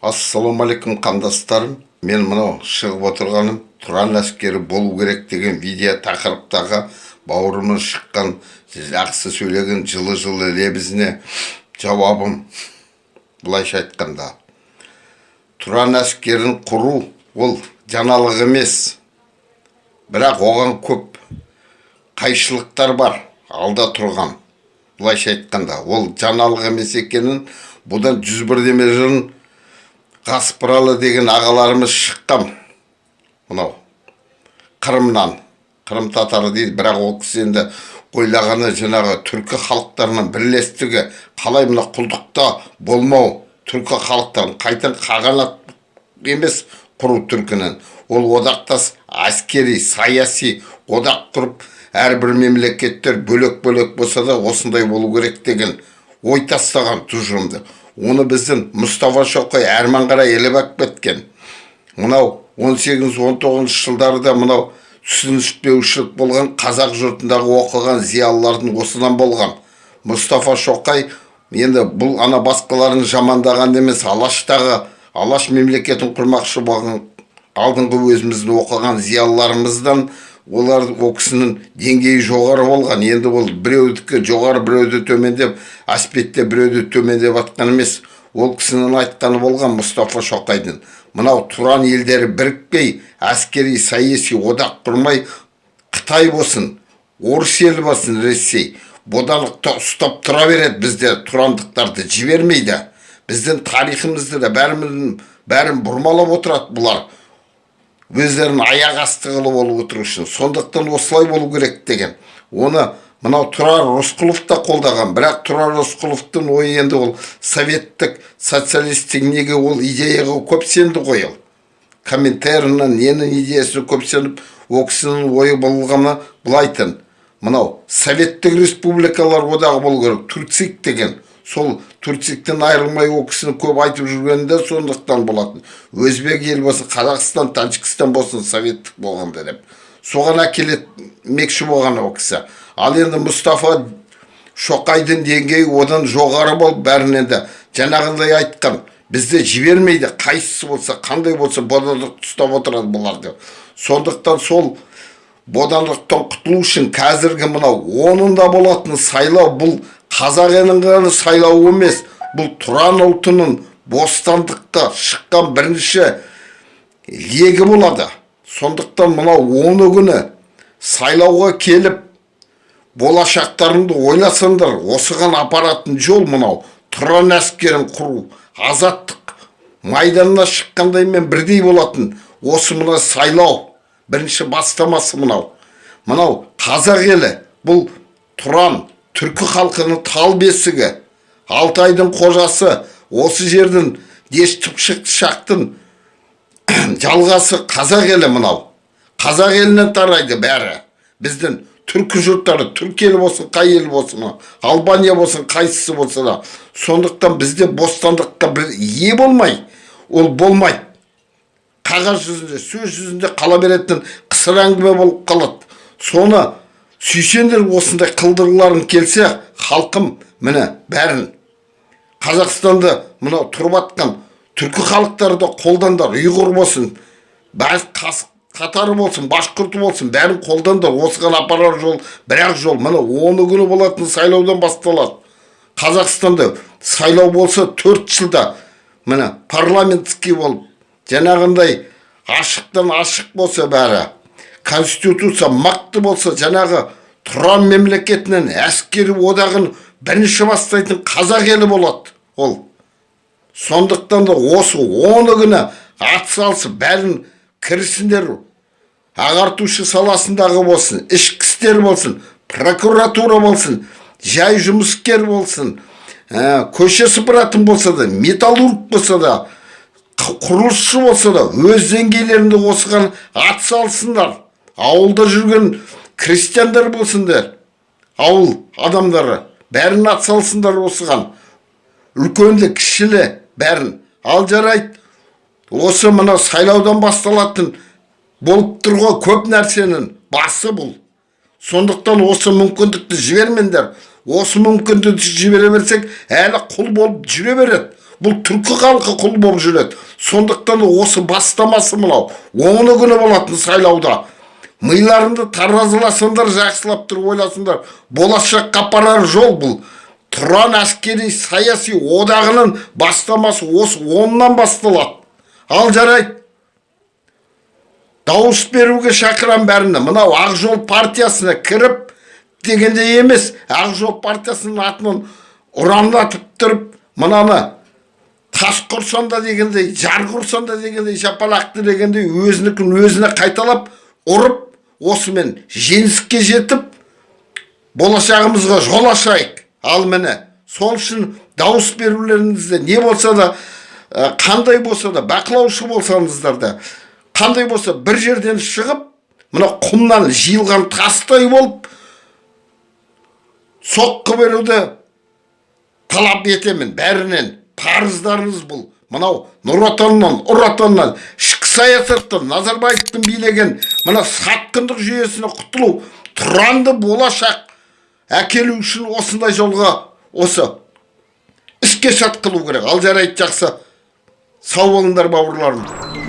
ассалаумағалейкум қандастарым. Мен мынау шығып отырғаным тұран әскері болу керек деген видео тақырыптағы бауырымыз шыққан жақсы сөйлеген жылы жылы лебізіне жауабым былайша айтқанда. Тұран әскерін құру ол жаңалық емес. Бірақ оған көп қайшылықтар бар алда тұрған. Былайша айтқанда ол жаңалық емес екенін бұдан жүз бірдеме жыл қаспыралы деген ағаларымыз шыққан мынау қырымнан қырым татары дейді бірақ ол кісі енді ойлағаны жаңағы түркі халықтарының бірлестігі қалай мына құлдықта болмау түркі халықтарын қайтадан қағанат емес құру түркінің. Ол одақтас әскери саяси одақ құрып әрбір мемлекеттер бөлек бөлек болса да осындай болу керек деген ой тастаған тұжырымды. Оны біздің мұстафа шоқай әрман қарай іліп алып кеткен. Мынау 18-19 жылдарда мынау түсініспеушілік болған қазақ жұртындағы оқыған зиялылардың осыдан болған. Мұстафа шоқай енді бұл ана басқаларын жамандаған емес алаштағы алаш мемлекетін құрмақшы болған алдыңғы өзіміздің оқыған зиялыларымыздан олар ол кісінің деңгейі жоғары болған. Енді ол біреудікі жоғары біреуді төмендеп аспетте біреуді төмендеп жатқан емес. Ол кісінің айтқаны болған мұстафа шоқайдың. Мынау тұран елдері бірікпей әскери саяси одақ құрмай қытай болсын орыс елі болсын ресей. Бодандықта ұстап тұра береді бізде тұрандықтарды жібермейді. Біздің тарихымызды да бәрін бәрін бұрмалап отырады бұлар. Өздерін аяқ асты қылып алып отыру үшін. Сондықтан осылай болу керек деген. Оны мынау тұрар рысқұлов та қолдаған. Бірақ тұрар рысқұловтың ойы енді ол советтік социалистік неге ол идеяға көп сенді ғой ол. Ненің идеясына көп сеніп ол кісінің ойы болғаны былайтын мынау советтік республикалар одағы болу керек. Турцик деген. Сол турциктен айырылмай ол кісіні көп айтып жүргені де сондықтан болатын. Өзбек ел болсын қазақстан тәжікстан болсын советтік болғанда деп. Соған әкелмекші болған ол кісі. Ал енді мұстафа шоқайдың деңгейі одан жоғары болып бәрінен де жаңағындай айтқан. Бізді жібермейді қайсысы болса қандай болса бодандықты ұстап отырады бұлар деп. Сондықтан сол бодандықтан құтылу үшін қазіргі мынау онында болатын сайлау бұл қазақ елінің сайлауы емес бұл тұран ұлтының бостандыққа шыққан бірінші легі болады. Сондықтан мынау оны күні сайлауға келіп болашақтарыңды ойласаңдар осыған апаратын жол мынау. Тұран әскерін құру азаттық майданына шыққандаймен бірдей болатын. Осы мына сайлау бірінші бастамасы мынау. Мынау қазақ елі бұл тұран түркі халқының тал бесігі алтайдың қожасы осы жердің дешті шақтың жалғасы қазақ елі мынау. Қазақ елінен тарайды бәрі. Біздің түркі жұрттары түркі елі болсын қай ел болсын албания болсын қайсысы болса да сондықтан бізде бостандыққа бір ие болмай ол болмайды қағаз жүзінде сөз жүзінде қала беретін қысыр әңгіме болып қалады. Соны сүйсеңдер осындай қылдырғыларың келсе халқым міне бәрін. Қазақстанды мынау тұрып жатқан түркі халықтары да қолдандар ұйғыр болсын қатары болсын башқұрты болсын бәрін қолдандар. Осыған апарар жол бір ақ жол міне оны күні болатын сайлаудан басталады. Қазақстанда сайлау болса төрт жылда міне парламентский болып жаңағындай ашықтан ашық болса бәрі. Конституция мақты болса жаңағы тұран мемлекетінен әскери одағын бірінші бастайтын қазақ елі болады ол. Сондықтан да осы оны күні атсалысып бәрін кірісіңдер ағартушы саласындағы болсын ішкі істер болсын прокуратура болсын жай жұмыскер болсын ә, көше сыпыратын болса да металлург болса да құрылысшы болса да өз деңгейлерінде осыған атсалысыңдар ауылда жүрген крестьяндар болсыңдар ауыл адамдары бәрін атсалысыңдар осыған. Үлкенді кішілі бәрін. Ал жарайды осы мына сайлаудан басталатын болып тұр ғой көп нәрсенің басы бұл. Сондықтан осы мүмкіндікті жібермеңдер. Осы мүмкіндікті жібере берсек әлі құл болып жүре береді. Бұл түркі халқы құл болып жүреді. Сондықтан осы бастамасы мынау оны күні болатын сайлауда. Миларыңды таразыласыңдар жақсылап тұрып ойласыңдар болашаққа апарар жол бұл. Тұран әскери саяси одағының бастамасы осы оннан басталады. Ал жарайды дауыс беруге шақырам бәріне мынау ақ жол партиясына кіріп дегенде емес ақ жол партиясының атынан ұранлатып тұрып мынаны тас құрсан да дегендей жар құрсан да дегендей жапалақты дегендей өзінікін өзіне қайталап ұрып осымен жеңіске жетіп болашағымызға жол ашайық. Ал міне сол үшін дауыс берулеріңізде не болса да ә, қандай болса да бақылаушы болсаңыздар да қандай болса бір жерден шығып мына құмнан жиылған тастай болып соққы беруді талап етемін. Бәрінен парыздарыңыз бұл. Мынау нұр отаннан ұр ішкі саясаттан назарбаевтың билеген мына сатқындық жүйесіне құтылу тұранды болашақ әкелу үшін осындай жолға осы іске сат қылу керек. Ал жарайды жақсы. Сау болыңдар бауырларым.